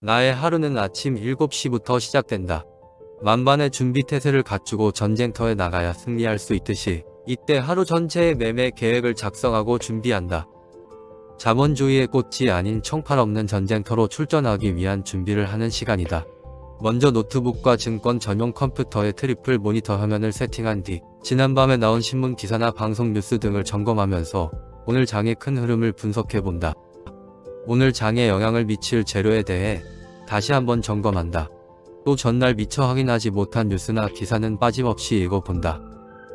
나의 하루는 아침 7시부터 시작된다. 만반의 준비 태세를 갖추고 전쟁터에 나가야 승리할 수 있듯이 이때 하루 전체의 매매 계획을 작성하고 준비한다. 자본주의의 꽃이 아닌 총칼 없는 전쟁터로 출전하기 위한 준비를 하는 시간이다. 먼저 노트북과 증권 전용 컴퓨터의 triple 모니터 화면을 세팅한 뒤 지난밤에 나온 신문 기사나 방송 뉴스 등을 점검하면서 오늘 장의 큰 흐름을 분석해본다. 오늘 장에 영향을 미칠 재료에 대해 다시 한번 점검한다. 또 전날 미처 확인하지 못한 뉴스나 기사는 빠짐없이 읽어본다.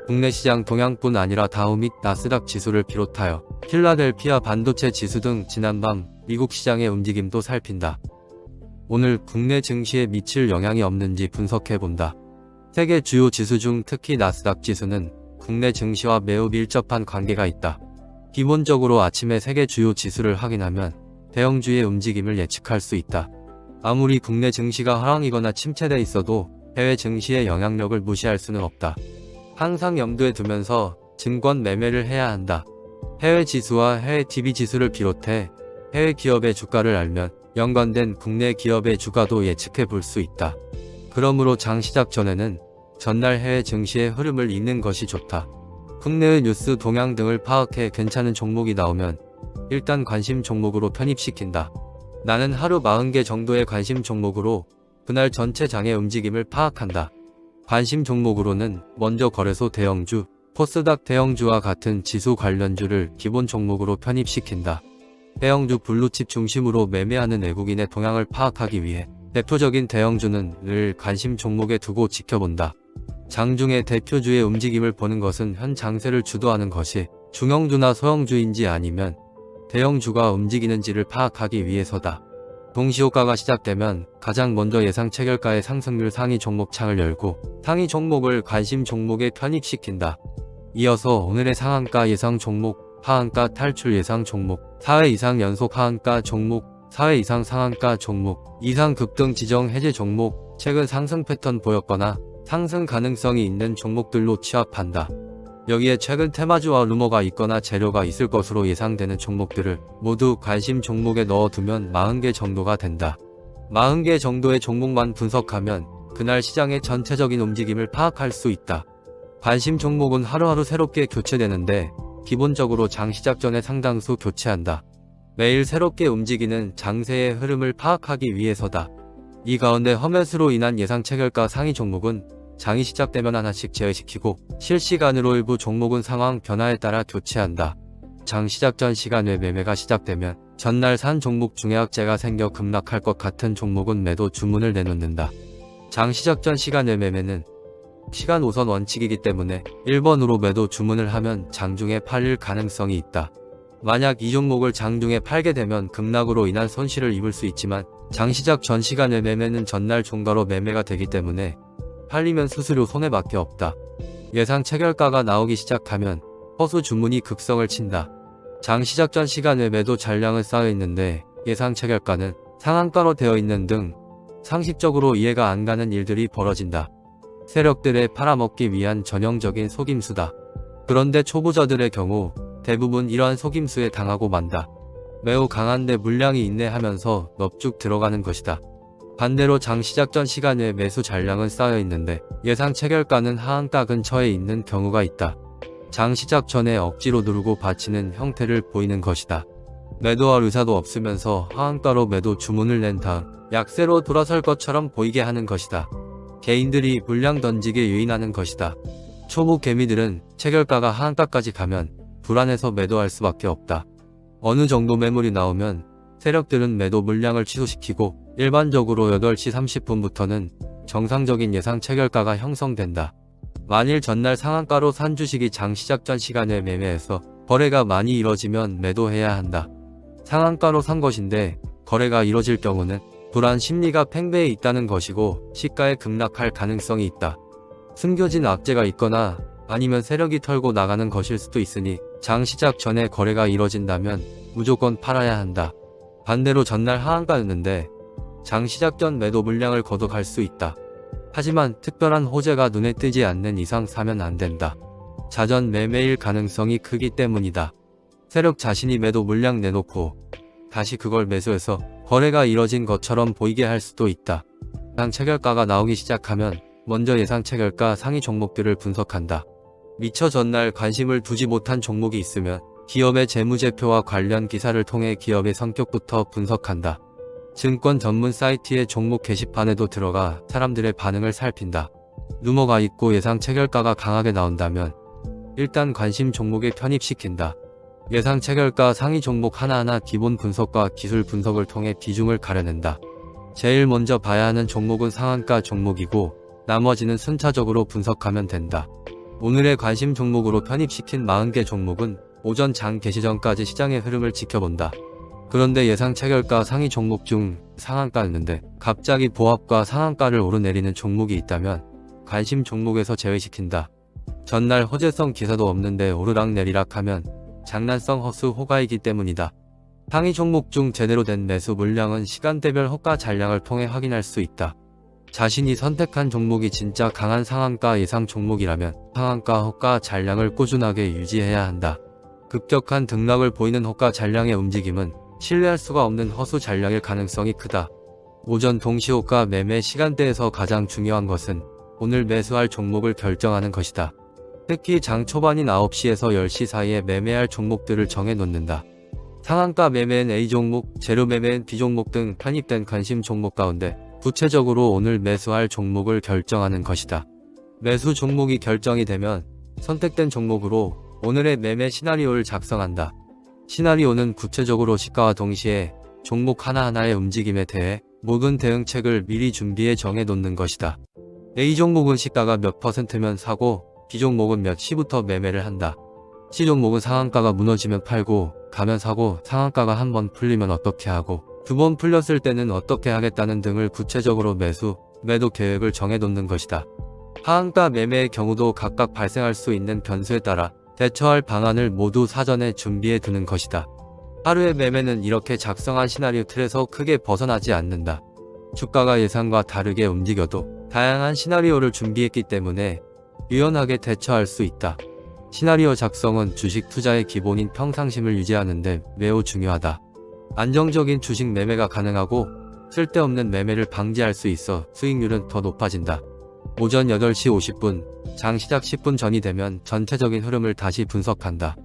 국내 시장 동향뿐 아니라 다우 및 나스닥 지수를 비롯하여 필라델피아 반도체 지수 등 지난밤 미국 시장의 움직임도 살핀다. 오늘 국내 증시에 미칠 영향이 없는지 분석해본다. 세계 주요 지수 중 특히 나스닥 지수는 국내 증시와 매우 밀접한 관계가 있다. 기본적으로 아침에 세계 주요 지수를 확인하면 대형주의 움직임을 예측할 수 있다. 아무리 국내 증시가 하락이거나 침체돼 있어도 해외 증시의 영향력을 무시할 수는 없다. 항상 염두에 두면서 증권 매매를 해야 한다. 해외 지수와 해외 TV 지수를 비롯해 해외 기업의 주가를 알면 연관된 국내 기업의 주가도 예측해 볼 수 있다. 그러므로 장 시작 전에는 전날 해외 증시의 흐름을 읽는 것이 좋다. 국내의 뉴스 동향 등을 파악해 괜찮은 종목이 나오면 일단 관심 종목으로 편입시킨다. 나는 하루 40개 정도의 관심 종목으로 그날 전체 장의 움직임을 파악한다. 관심 종목으로는 먼저 거래소 대형주, 코스닥 대형주와 같은 지수 관련주를 기본 종목으로 편입시킨다. 대형주 블루칩 중심으로 매매하는 외국인의 동향을 파악하기 위해 대표적인 대형주는 늘 관심 종목에 두고 지켜본다. 장중의 대표주의 움직임을 보는 것은 현 장세를 주도하는 것이 중형주나 소형주인지 아니면 대형주가 움직이는지를 파악하기 위해서다. 동시효과가 시작되면 가장 먼저 예상 체결가의 상승률 상위 종목 창을 열고 상위 종목을 관심 종목에 편입시킨다. 이어서 오늘의 상한가 예상 종목, 하한가 탈출 예상 종목, 4회 이상 연속 하한가 종목, 4회 이상 상한가 종목, 이상 급등 지정 해제 종목, 최근 상승 패턴 보였거나 상승 가능성이 있는 종목들로 취합한다. 여기에 최근 테마주와 루머가 있거나 재료가 있을 것으로 예상되는 종목들을 모두 관심 종목에 넣어두면 40개 정도가 된다. 40개 정도의 종목만 분석하면 그날 시장의 전체적인 움직임을 파악할 수 있다. 관심 종목은 하루하루 새롭게 교체되는데 기본적으로 장 시작 전에 상당수 교체한다. 매일 새롭게 움직이는 장세의 흐름을 파악하기 위해서다. 이 가운데 허met으로 인한 예상 체결가 상위 종목은 장이 시작되면 하나씩 제외시키고 실시간으로 일부 종목은 상황 변화에 따라 교체한다. 장 시작 전 시간 외 매매가 시작되면 전날 산 종목 중에 악재가 생겨 급락할 것 같은 종목은 매도 주문을 내놓는다. 장 시작 전 시간 외 매매는 시간 우선 원칙이기 때문에 1번으로 매도 주문을 하면 장중에 팔릴 가능성이 있다. 만약 이 종목을 장중에 팔게 되면 급락으로 인한 손실을 입을 수 있지만 장 시작 전 시간의 매매는 전날 종가로 매매가 되기 때문에 팔리면 수수료 손해밖에 없다. 예상 체결가가 나오기 시작하면 허수 주문이 급성을 친다. 장 시작 전 시간에 매도 잔량을 쌓여 있는데 예상 체결가는 상한가로 되어 있는 등 상식적으로 이해가 안 가는 일들이 벌어진다. 세력들의 팔아먹기 위한 전형적인 속임수다. 그런데 초보자들의 경우 대부분 이러한 속임수에 당하고 만다. 매우 강한데 물량이 있네 하면서 넙죽 들어가는 것이다. 반대로 장 시작 전 시간에 매수 잔량은 쌓여 있는데 예상 체결가는 하한가 근처에 있는 경우가 있다. 장 시작 전에 억지로 누르고 받치는 형태를 보이는 것이다. 매도할 의사도 없으면서 하한가로 매도 주문을 낸 다음 약세로 돌아설 것처럼 보이게 하는 것이다. 개인들이 물량 던지게 유인하는 것이다. 초보 개미들은 체결가가 하한가까지 가면 불안해서 매도할 수밖에 없다. 어느 정도 매물이 나오면 세력들은 매도 물량을 취소시키고 일반적으로 8시 30분부터는 정상적인 예상 체결가가 형성된다. 만일 전날 상한가로 산 주식이 장 시작 전 시간에 매매해서 거래가 많이 이뤄지면 매도해야 한다. 상한가로 산 것인데 거래가 이뤄질 경우는 불안 심리가 팽배해 있다는 것이고 시가에 급락할 가능성이 있다. 숨겨진 악재가 있거나 아니면 세력이 털고 나가는 것일 수도 있으니 장 시작 전에 거래가 이뤄진다면 무조건 팔아야 한다. 반대로 전날 하한가였는데 장 시작 전 매도 물량을 거둬갈 수 있다. 하지만 특별한 호재가 눈에 띄지 않는 이상 사면 안 된다. 자전 매매일 가능성이 크기 때문이다. 세력 자신이 매도 물량 내놓고 다시 그걸 매수해서 거래가 이뤄진 것처럼 보이게 할 수도 있다. 예상 체결가가 나오기 시작하면 먼저 예상 체결가 상위 종목들을 분석한다. 미처 전날 관심을 두지 못한 종목이 있으면 기업의 재무제표와 관련 기사를 통해 기업의 성격부터 분석한다. 증권 전문 사이트의 종목 게시판에도 들어가 사람들의 반응을 살핀다. 루머가 있고 예상 체결가가 강하게 나온다면 일단 관심 종목에 편입시킨다. 예상 체결가 상위 종목 하나하나 기본 분석과 기술 분석을 통해 비중을 가려낸다. 제일 먼저 봐야 하는 종목은 상한가 종목이고 나머지는 순차적으로 분석하면 된다. 오늘의 관심 종목으로 편입시킨 40개 종목은 오전 장 개시 전까지 시장의 흐름을 지켜본다. 그런데 예상 체결가 상위 종목 중 상한가였는데 갑자기 보합과 상한가를 오르내리는 종목이 있다면 관심 종목에서 제외시킨다. 전날 호재성 기사도 없는데 오르락내리락 하면 장난성 허수 호가이기 때문이다. 상위 종목 중 제대로 된 매수 물량은 시간대별 호가 잔량을 통해 확인할 수 있다. 자신이 선택한 종목이 진짜 강한 상한가 예상 종목이라면 상한가 호가 잔량을 꾸준하게 유지해야 한다. 급격한 등락을 보이는 호가 잔량의 움직임은 신뢰할 수가 없는 허수 잔량일 가능성이 크다. 오전 동시호가 매매 시간대에서 가장 중요한 것은 오늘 매수할 종목을 결정하는 것이다. 특히 장 초반인 9시에서 10시 사이에 매매할 종목들을 정해 놓는다. 상한가 매매엔 A 종목, 재료 매매엔 B 종목 등 편입된 관심 종목 가운데 구체적으로 오늘 매수할 종목을 결정하는 것이다. 매수 종목이 결정이 되면 선택된 종목으로 오늘의 매매 시나리오를 작성한다. 시나리오는 구체적으로 시가와 동시에 종목 하나하나의 움직임에 대해 모든 대응책을 미리 준비해 정해 놓는 것이다. A 종목은 시가가 몇 퍼센트면 사고 B 종목은 몇 시부터 매매를 한다. C 종목은 상한가가 무너지면 팔고 가면 사고 상한가가 한 번 풀리면 어떻게 하고 두 번 풀렸을 때는 어떻게 하겠다는 등을 구체적으로 매수, 매도 계획을 정해놓는 것이다. 하한가 매매의 경우도 각각 발생할 수 있는 변수에 따라 대처할 방안을 모두 사전에 준비해 두는 것이다. 하루의 매매는 이렇게 작성한 시나리오 틀에서 크게 벗어나지 않는다. 주가가 예상과 다르게 움직여도 다양한 시나리오를 준비했기 때문에 유연하게 대처할 수 있다. 시나리오 작성은 주식 투자의 기본인 평상심을 유지하는 데 매우 중요하다. 안정적인 주식 매매가 가능하고 쓸데없는 매매를 방지할 수 있어 수익률은 더 높아진다. 오전 8시 50분, 장 시작 10분 전이 되면 전체적인 흐름을 다시 분석한다.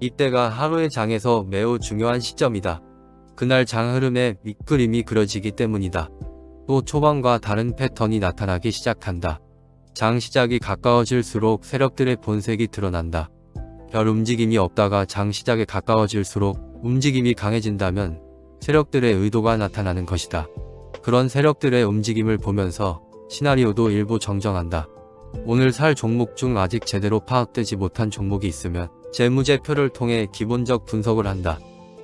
이때가 하루의 장에서 매우 중요한 시점이다. 그날 장 흐름에 밑그림이 그려지기 때문이다. 또 초반과 다른 패턴이 나타나기 시작한다. 장 시작이 가까워질수록 세력들의 본색이 드러난다. 별 움직임이 없다가 장 시작에 가까워질수록 움직임이 강해진다면 세력들의 의도가 나타나는 것이다. 그런 세력들의 움직임을 보면서 시나리오도 일부 정정한다. 오늘 살 종목 중 아직 제대로 파악되지 못한 종목이 있으면 재무제표를 통해 기본적 분석을 한다.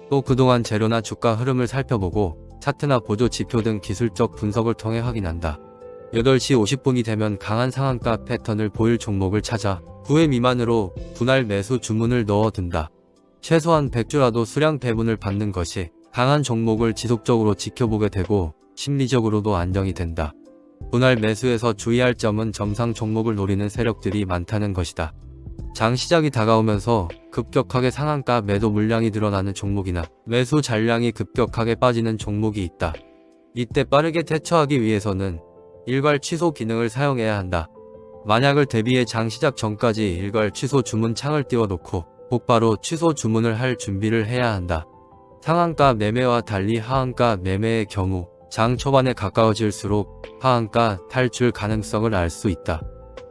또 그동안 재료나 주가 흐름을 살펴보고 차트나 보조 지표 등 기술적 분석을 통해 확인한다. 8시 50분이 되면 강한 상한가 패턴을 보일 종목을 찾아 9회 미만으로 분할 매수 주문을 넣어둔다. 최소한 100주라도 수량 배분을 받는 것이 강한 종목을 지속적으로 지켜보게 되고 심리적으로도 안정이 된다. 분할 매수에서 주의할 점은 점상 종목을 노리는 세력들이 많다는 것이다. 장 시작이 다가오면서 급격하게 상한가 매도 물량이 늘어나는 종목이나 매수 잔량이 급격하게 빠지는 종목이 있다. 이때 빠르게 대처하기 위해서는 일괄 취소 기능을 사용해야 한다. 만약을 대비해 장 시작 전까지 일괄 취소 주문 창을 띄워놓고 곧바로 취소 주문을 할 준비를 해야 한다. 상한가 매매와 달리 하한가 매매의 경우 장 초반에 가까워질수록 하한가 탈출 가능성을 알 수 있다.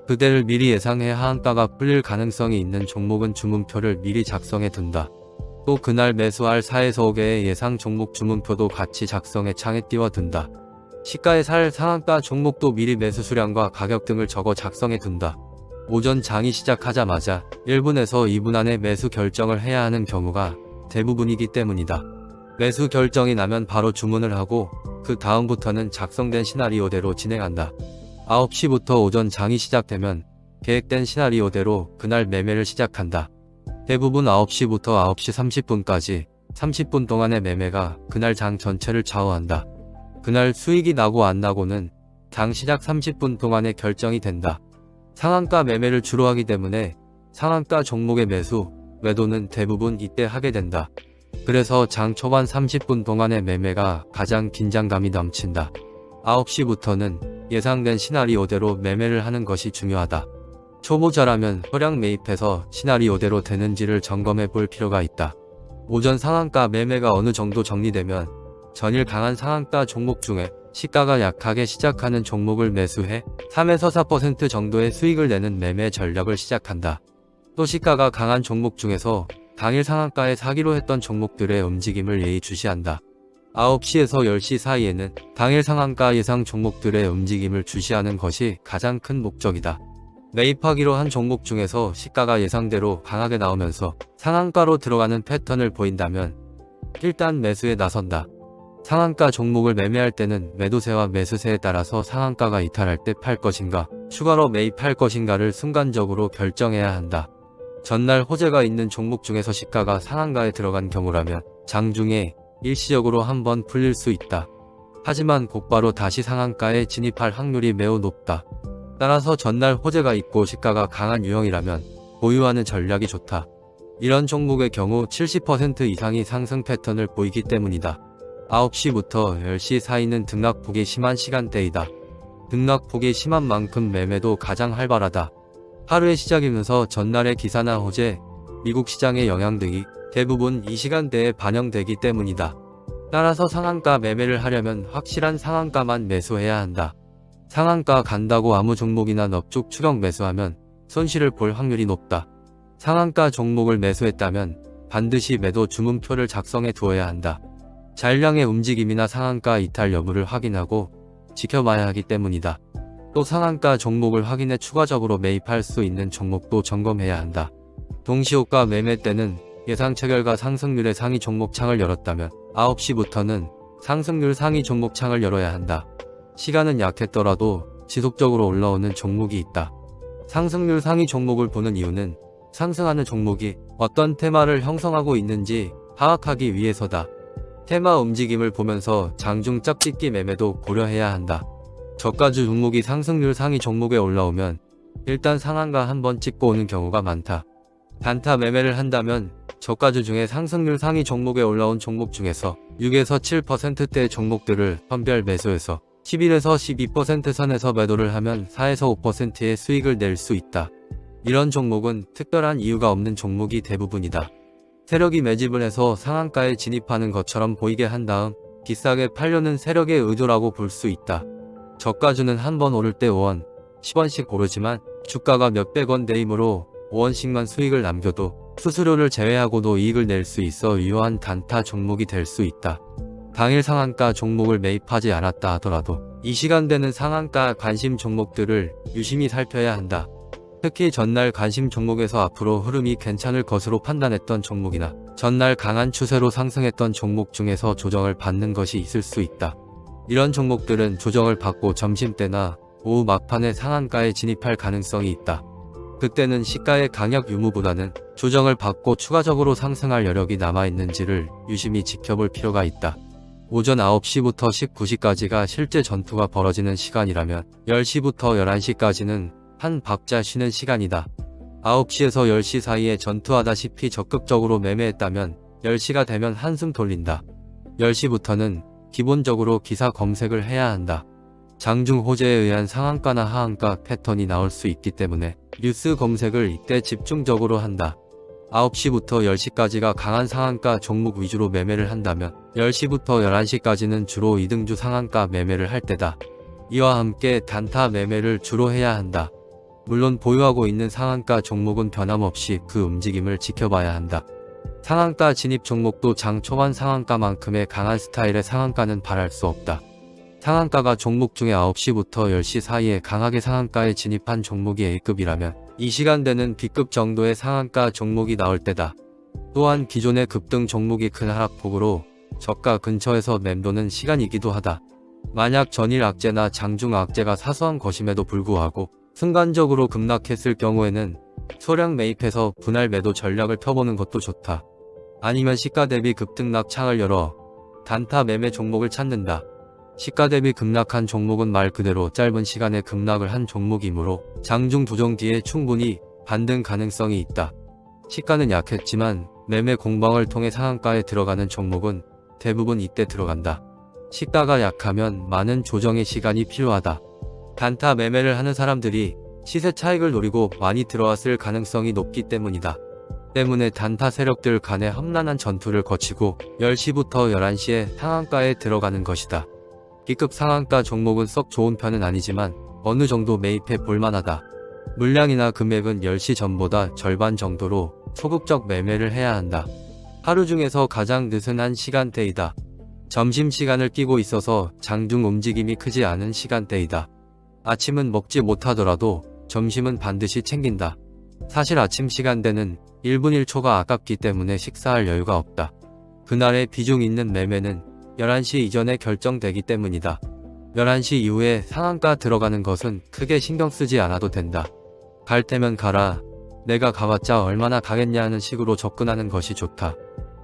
그대를 미리 예상해 하한가가 풀릴 가능성이 있는 종목은 주문표를 미리 작성해 둔다. 또 그날 매수할 4에서 5개의 예상 종목 주문표도 같이 작성해 창에 띄워둔다. 시가에 살 상한가 종목도 미리 매수 수량과 가격 등을 적어 작성해 둔다. 오전 장이 시작하자마자 1분에서 2분 안에 매수 결정을 해야 하는 경우가 대부분이기 때문이다. 매수 결정이 나면 바로 주문을 하고 그 다음부터는 작성된 시나리오대로 진행한다. 9시부터 오전 장이 시작되면 계획된 시나리오대로 그날 매매를 시작한다. 대부분 9시부터 9시 30분까지 30분 동안의 매매가 그날 장 전체를 좌우한다. 그날 수익이 나고 안 나고는 장 시작 30분 동안에 결정이 된다. 상한가 매매를 주로 하기 때문에 상한가 종목의 매수, 매도는 대부분 이때 하게 된다. 그래서 장 초반 30분 동안의 매매가 가장 긴장감이 넘친다. 9시부터는 예상된 시나리오대로 매매를 하는 것이 중요하다. 초보자라면 소량 매입해서 시나리오대로 되는지를 점검해 볼 필요가 있다. 오전 상한가 매매가 어느 정도 정리되면 전일 강한 상한가 종목 중에 시가가 약하게 시작하는 종목을 매수해 3에서 4% 정도의 수익을 내는 매매 전략을 시작한다. 또 시가가 강한 종목 중에서 당일 상한가에 사기로 했던 종목들의 움직임을 예의주시한다. 9시에서 10시 사이에는 당일 상한가 예상 종목들의 움직임을 주시하는 것이 가장 큰 목적이다. 매입하기로 한 종목 중에서 시가가 예상대로 강하게 나오면서 상한가로 들어가는 패턴을 보인다면 일단 매수에 나선다. 상한가 종목을 매매할 때는 매도세와 매수세에 따라서 상한가가 이탈할 때 팔 것인가 추가로 매입할 것인가를 순간적으로 결정해야 한다. 전날 호재가 있는 종목 중에서 시가가 상한가에 들어간 경우라면 장중에 일시적으로 한번 풀릴 수 있다. 하지만 곧바로 다시 상한가에 진입할 확률이 매우 높다. 따라서 전날 호재가 있고 시가가 강한 유형이라면 보유하는 전략이 좋다. 이런 종목의 경우 70% 이상이 상승 패턴을 보이기 때문이다. 9시부터 10시 사이는 등락폭이 심한 시간대이다. 등락폭이 심한 만큼 매매도 가장 활발하다. 하루의 시작이면서 전날의 기사나 호재, 미국 시장의 영향 등이 대부분 이 시간대에 반영되기 때문이다. 따라서 상한가 매매를 하려면 확실한 상한가만 매수해야 한다. 상한가 간다고 아무 종목이나 넙죽 추격 매수하면 손실을 볼 확률이 높다. 상한가 종목을 매수했다면 반드시 매도 주문표를 작성해 두어야 한다. 잔량의 움직임이나 상한가 이탈 여부를 확인하고 지켜봐야 하기 때문이다. 또 상한가 종목을 확인해 추가적으로 매입할 수 있는 종목도 점검해야 한다. 동시호가 매매 때는 예상 체결과 상승률의 상위 종목 창을 열었다면 9시부터는 상승률 상위 종목 창을 열어야 한다. 시간은 약했더라도 지속적으로 올라오는 종목이 있다. 상승률 상위 종목을 보는 이유는 상승하는 종목이 어떤 테마를 형성하고 있는지 파악하기 위해서다. 테마 움직임을 보면서 장중 짝짓기 매매도 고려해야 한다. 저가주 종목이 상승률 상위 종목에 올라오면 일단 상한가 한번 찍고 오는 경우가 많다. 단타 매매를 한다면 저가주 중에 상승률 상위 종목에 올라온 종목 중에서 6에서 7%대 종목들을 선별 매수해서 11에서 12% 선에서 매도를 하면 4에서 5%의 수익을 낼 수 있다. 이런 종목은 특별한 이유가 없는 종목이 대부분이다. 세력이 매집을 해서 상한가에 진입하는 것처럼 보이게 한 다음 비싸게 팔려는 세력의 의도라고 볼 수 있다. 저가주는 한 번 오를 때 5원, 10원씩 오르지만 주가가 몇백 원 대이므로 5원씩만 수익을 남겨도 수수료를 제외하고도 이익을 낼 수 있어 유효한 단타 종목이 될 수 있다. 당일 상한가 종목을 매입하지 않았다 하더라도 이 시간대는 상한가 관심 종목들을 유심히 살펴야 한다. 특히 전날 관심 종목에서 앞으로 흐름이 괜찮을 것으로 판단했던 종목이나 전날 강한 추세로 상승했던 종목 중에서 조정을 받는 것이 있을 수 있다. 이런 종목들은 조정을 받고 점심때나 오후 막판에 상한가에 진입할 가능성이 있다. 그때는 시가의 강약 유무보다는 조정을 받고 추가적으로 상승할 여력이 남아있는지를 유심히 지켜볼 필요가 있다. 오전 9시부터 19시까지가 실제 전투가 벌어지는 시간이라면 10시부터 11시까지는 한 박자 쉬는 시간이다. 9시에서 10시 사이에 전투하다시피 적극적으로 매매했다면 10시가 되면 한숨 돌린다. 10시부터는 기본적으로 기사 검색을 해야 한다. 장중 호재에 의한 상한가나 하한가 패턴이 나올 수 있기 때문에 뉴스 검색을 이때 집중적으로 한다. 9시부터 10시까지가 강한 상한가 종목 위주로 매매를 한다면 10시부터 11시까지는 주로 이등주 상한가 매매를 할 때다. 이와 함께 단타 매매를 주로 해야 한다. 물론 보유하고 있는 상한가 종목은 변함없이 그 움직임을 지켜봐야 한다. 상한가 진입 종목도 장 초반 상한가만큼의 강한 스타일의 상한가는 바랄 수 없다. 상한가가 종목 중에 9시부터 10시 사이에 강하게 상한가에 진입한 종목이 A급이라면 이 시간대는 B급 정도의 상한가 종목이 나올 때다. 또한 기존의 급등 종목이 큰 하락폭으로 저가 근처에서 맴도는 시간이기도 하다. 만약 전일 악재나 장중 악재가 사소한 것임에도 불구하고 순간적으로 급락했을 경우에는 소량 매입해서 분할 매도 전략을 펴보는 것도 좋다. 아니면 시가 대비 급등락 창을 열어 단타 매매 종목을 찾는다. 시가 대비 급락한 종목은 말 그대로 짧은 시간에 급락을 한 종목이므로 장중 조정 뒤에 충분히 반등 가능성이 있다. 시가는 약했지만 매매 공방을 통해 상한가에 들어가는 종목은 대부분 이때 들어간다. 시가가 약하면 많은 조정의 시간이 필요하다. 단타 매매를 하는 사람들이 시세 차익을 노리고 많이 들어왔을 가능성이 높기 때문이다. 때문에 단타 세력들 간의 험난한 전투를 거치고 10시부터 11시에 상한가에 들어가는 것이다. B급 상한가 종목은 썩 좋은 편은 아니지만 어느 정도 매입해 볼만하다. 물량이나 금액은 10시 전보다 절반 정도로 소극적 매매를 해야 한다. 하루 중에서 가장 느슨한 시간대이다. 점심시간을 끼고 있어서 장중 움직임이 크지 않은 시간대이다. 아침은 먹지 못하더라도 점심은 반드시 챙긴다. 사실 아침 시간대는 1분 1초가 아깝기 때문에 식사할 여유가 없다. 그날의 비중 있는 매매는 11시 이전에 결정되기 때문이다. 11시 이후에 상한가 들어가는 것은 크게 신경 쓰지 않아도 된다. 갈 때면 가라. 내가 가봤자 얼마나 가겠냐 하는 식으로 접근하는 것이 좋다.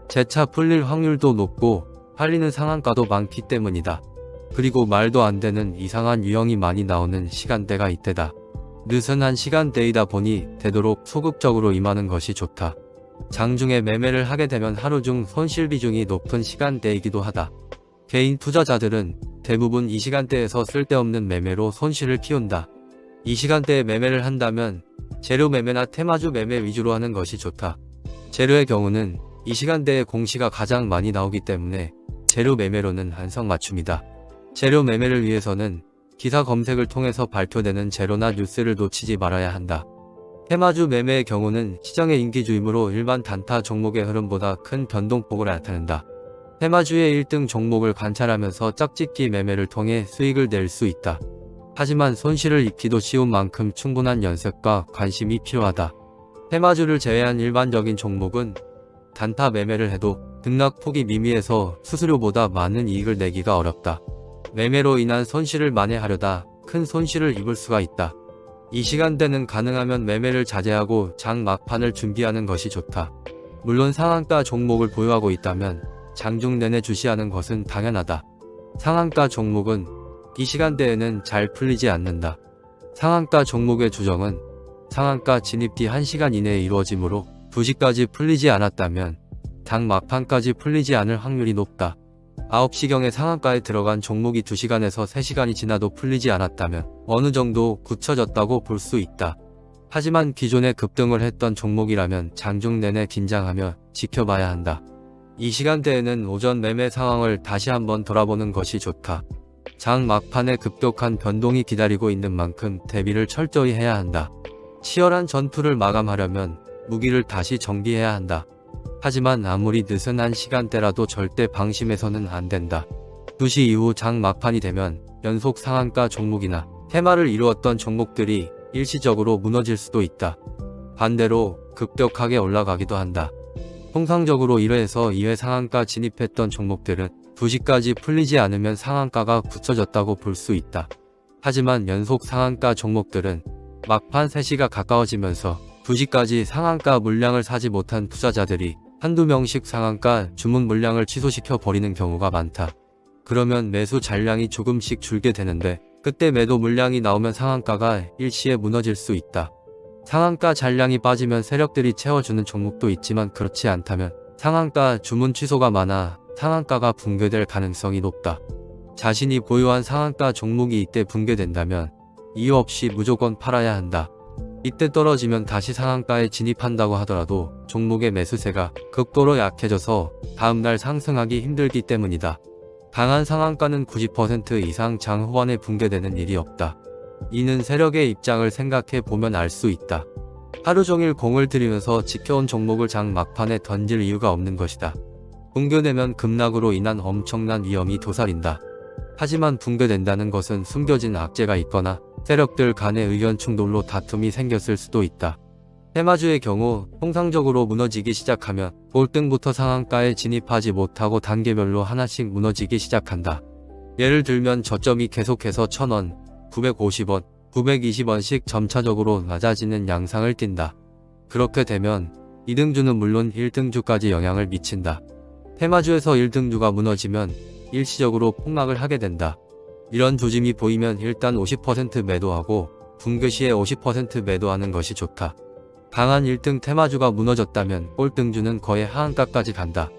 재차 풀릴 확률도 높고 팔리는 상한가도 많기 때문이다. 그리고 말도 안 되는 이상한 유형이 많이 나오는 시간대가 이때다. 느슨한 시간대이다 보니 되도록 소극적으로 임하는 것이 좋다. 장중에 매매를 하게 되면 하루 중 손실 비중이 높은 시간대이기도 하다. 개인 투자자들은 대부분 이 시간대에서 쓸데없는 매매로 손실을 키운다. 이 시간대에 매매를 한다면 재료 매매나 테마주 매매 위주로 하는 것이 좋다. 재료의 경우는 이 시간대에 공시가 가장 많이 나오기 때문에 재료 매매로는 안성맞춤이다. 재료 매매를 위해서는 기사 검색을 통해서 발표되는 재료나 뉴스를 놓치지 말아야 한다. 테마주 매매의 경우는 시장의 인기주이므로 일반 단타 종목의 흐름보다 큰 변동폭을 나타낸다. 테마주의 1등 종목을 관찰하면서 짝짓기 매매를 통해 수익을 낼 수 있다. 하지만 손실을 입기도 쉬운 만큼 충분한 연습과 관심이 필요하다. 테마주를 제외한 일반적인 종목은 단타 매매를 해도 등락 폭이 미미해서 수수료보다 많은 이익을 내기가 어렵다. 매매로 인한 손실을 만회하려다 큰 손실을 입을 수가 있다. 이 시간대는 가능하면 매매를 자제하고 장 막판을 준비하는 것이 좋다. 물론 상한가 종목을 보유하고 있다면 장중 내내 주시하는 것은 당연하다. 상한가 종목은 이 시간대에는 잘 풀리지 않는다. 상한가 종목의 조정은 상한가 진입 뒤 1시간 이내에 이루어지므로 2시까지 풀리지 않았다면 장 막판까지 풀리지 않을 확률이 높다. 9시경에 상한가에 들어간 종목이 2시간에서 3시간이 지나도 풀리지 않았다면 어느 정도 굳혀졌다고 볼 수 있다. 하지만 기존에 급등을 했던 종목이라면 장중 내내 긴장하며 지켜봐야 한다. 이 시간대에는 오전 매매 상황을 다시 한번 돌아보는 것이 좋다. 장 막판에 급격한 변동이 기다리고 있는 만큼 대비를 철저히 해야 한다. 치열한 전투를 마감하려면 무기를 다시 정비해야 한다. 하지만 아무리 느슨한 시간대라도 절대 방심해서는 안 된다. 2시 이후 장 막판이 되면 연속 상한가 종목이나 테마를 이루었던 종목들이 일시적으로 무너질 수도 있다. 반대로 급격하게 올라가기도 한다. 통상적으로 1회에서 2회 상한가 진입했던 종목들은 2시까지 풀리지 않으면 상한가가 굳혀졌다고 볼 수 있다. 하지만 연속 상한가 종목들은 막판 3시가 가까워지면서 2시까지 상한가 물량을 사지 못한 투자자들이 한두 명씩 상한가 주문 물량을 취소시켜 버리는 경우가 많다. 그러면 매수 잔량이 조금씩 줄게 되는데 그때 매도 물량이 나오면 상한가가 일시에 무너질 수 있다. 상한가 잔량이 빠지면 세력들이 채워주는 종목도 있지만 그렇지 않다면 상한가 주문 취소가 많아 상한가가 붕괴될 가능성이 높다. 자신이 보유한 상한가 종목이 이때 붕괴된다면 이유 없이 무조건 팔아야 한다. 이때 떨어지면 다시 상한가에 진입한다고 하더라도 종목의 매수세가 극도로 약해져서 다음날 상승하기 힘들기 때문이다. 강한 상한가는 90% 이상 장 후반에 붕괴되는 일이 없다. 이는 세력의 입장을 생각해 보면 알 수 있다. 하루 종일 공을 들이면서 지켜온 종목을 장 막판에 던질 이유가 없는 것이다. 붕괴되면 급락으로 인한 엄청난 위험이 도사린다. 하지만 붕괴된다는 것은 숨겨진 악재가 있거나 세력들 간의 의견 충돌로 다툼이 생겼을 수도 있다. 테마주의 경우 통상적으로 무너지기 시작하면 볼등부터 상한가에 진입하지 못하고 단계별로 하나씩 무너지기 시작한다. 예를 들면 저점이 계속해서 1000원, 950원, 920원씩 점차적으로 낮아지는 양상을 띈다. 그렇게 되면 2등주는 물론 1등주까지 영향을 미친다. 테마주에서 1등주가 무너지면 일시적으로 폭락을 하게 된다. 이런 조짐이 보이면 일단 50% 매도하고 붕괴 시에 50% 매도하는 것이 좋다. 강한 1등 테마주가 무너졌다면 꼴등주는 거의 하한가까지 간다.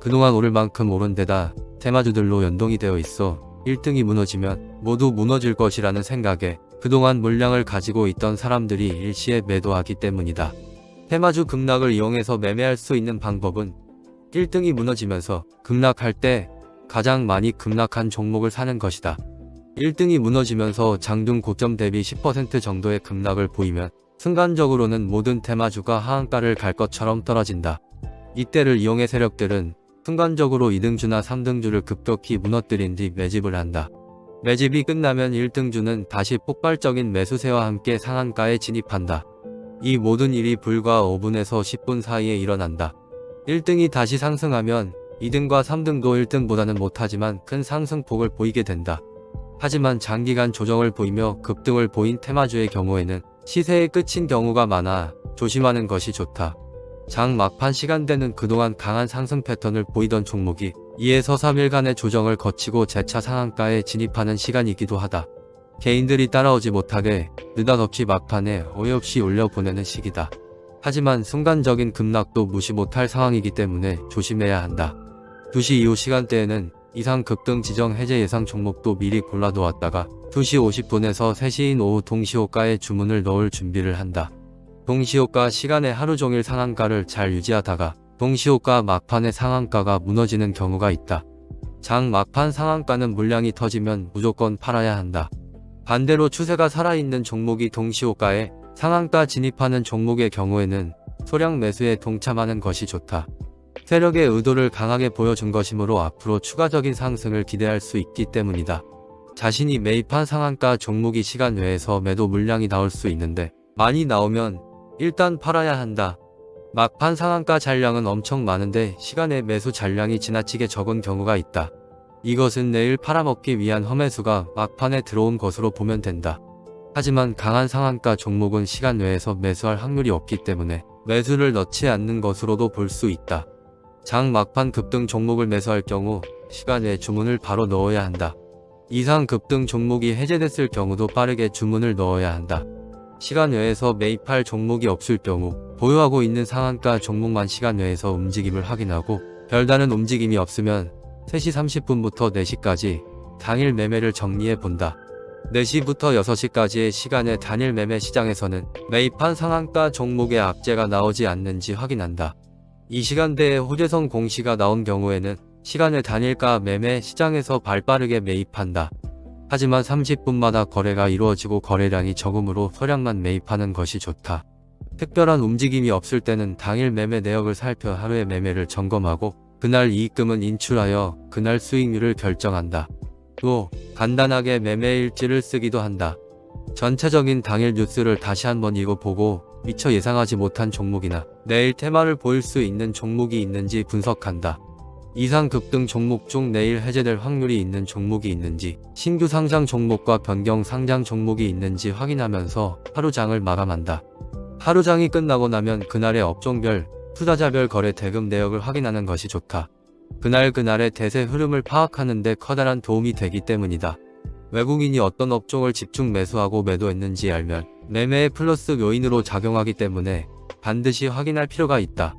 그동안 오를 만큼 오른 데다 테마주들로 연동이 되어 있어 1등이 무너지면 모두 무너질 것이라는 생각에 그동안 물량을 가지고 있던 사람들이 일시에 매도하기 때문이다. 테마주 급락을 이용해서 매매할 수 있는 방법은 1등이 무너지면서 급락할 때 가장 많이 급락한 종목을 사는 것이다. 1등이 무너지면서 장중 고점 대비 10% 정도의 급락을 보이면 순간적으로는 모든 테마주가 하한가를 갈 것처럼 떨어진다. 이때를 이용해 세력들은 순간적으로 2등주나 3등주를 급격히 무너뜨린 뒤 매집을 한다. 매집이 끝나면 1등주는 다시 폭발적인 매수세와 함께 상한가에 진입한다. 이 모든 일이 불과 5분에서 10분 사이에 일어난다. 1등이 다시 상승하면 2등과 3등도 1등보다는 못하지만 큰 상승폭을 보이게 된다. 하지만 장기간 조정을 보이며 급등을 보인 테마주의 경우에는 시세의 끝인 경우가 많아 조심하는 것이 좋다. 장 막판 시간대는 그동안 강한 상승 패턴을 보이던 종목이 2에서 3일간의 조정을 거치고 재차 상한가에 진입하는 시간이기도 하다. 개인들이 따라오지 못하게 느닷없이 막판에 어이없이 올려보내는 시기다. 하지만 순간적인 급락도 무시 못할 상황이기 때문에 조심해야 한다. 2시 이후 시간대에는 이상 급등 지정 해제 예상 종목도 미리 골라놓았다가 2시 50분에서 3시인 오후 동시호가에 주문을 넣을 준비를 한다. 동시호가 시간에 하루 종일 상한가를 잘 유지하다가 동시호가 막판의 상한가가 무너지는 경우가 있다. 장 막판 상한가는 물량이 터지면 무조건 팔아야 한다. 반대로 추세가 살아있는 종목이 동시호가에 상한가 진입하는 종목의 경우에는 소량 매수에 동참하는 것이 좋다. 세력의 의도를 강하게 보여준 것이므로 앞으로 추가적인 상승을 기대할 수 있기 때문이다. 자신이 매입한 상한가 종목이 시간 외에서 매도 물량이 나올 수 있는데 많이 나오면 일단 팔아야 한다. 막판 상한가 잔량은 엄청 많은데 시간에 매수 잔량이 지나치게 적은 경우가 있다. 이것은 내일 팔아먹기 위한 험해수가 막판에 들어온 것으로 보면 된다. 하지만 강한 상한가 종목은 시간 외에서 매수할 확률이 없기 때문에 매수를 넣지 않는 것으로도 볼 수 있다. 장 막판 급등 종목을 매수할 경우 시간 외 주문을 바로 넣어야 한다. 이상 급등 종목이 해제됐을 경우도 빠르게 주문을 넣어야 한다. 시간 외에서 매입할 종목이 없을 경우 보유하고 있는 상한가 종목만 시간 외에서 움직임을 확인하고 별다른 움직임이 없으면 3시 30분부터 4시까지 당일 매매를 정리해 본다. 4시부터 6시까지의 시간에 단일 매매 시장에서는 매입한 상한가 종목의 악재가 나오지 않는지 확인한다. 이 시간대에 호재성 공시가 나온 경우에는 시간의 단일가 매매 시장에서 발빠르게 매입한다. 하지만 30분마다 거래가 이루어지고 거래량이 적으므로 소량만 매입하는 것이 좋다. 특별한 움직임이 없을 때는 당일 매매 내역을 살펴 하루의 매매를 점검하고 그날 이익금은 인출하여 그날 수익률을 결정한다. 또 간단하게 매매 일지를 쓰기도 한다. 전체적인 당일 뉴스를 다시 한번 읽어보고 미처 예상하지 못한 종목이나 내일 테마를 보일 수 있는 종목이 있는지 분석한다. 이상 급등 종목 중 내일 해제될 확률이 있는 종목이 있는지 신규 상장 종목과 변경 상장 종목이 있는지 확인하면서 하루장을 마감한다. 하루장이 끝나고 나면 그날의 업종별, 투자자별 거래 대금 내역을 확인하는 것이 좋다. 그날 그날의 대세 흐름을 파악하는 데 커다란 도움이 되기 때문이다. 외국인이 어떤 업종을 집중 매수하고 매도했는지 알면 매매의 플러스 요인으로 작용하기 때문에 반드시 확인할 필요가 있다.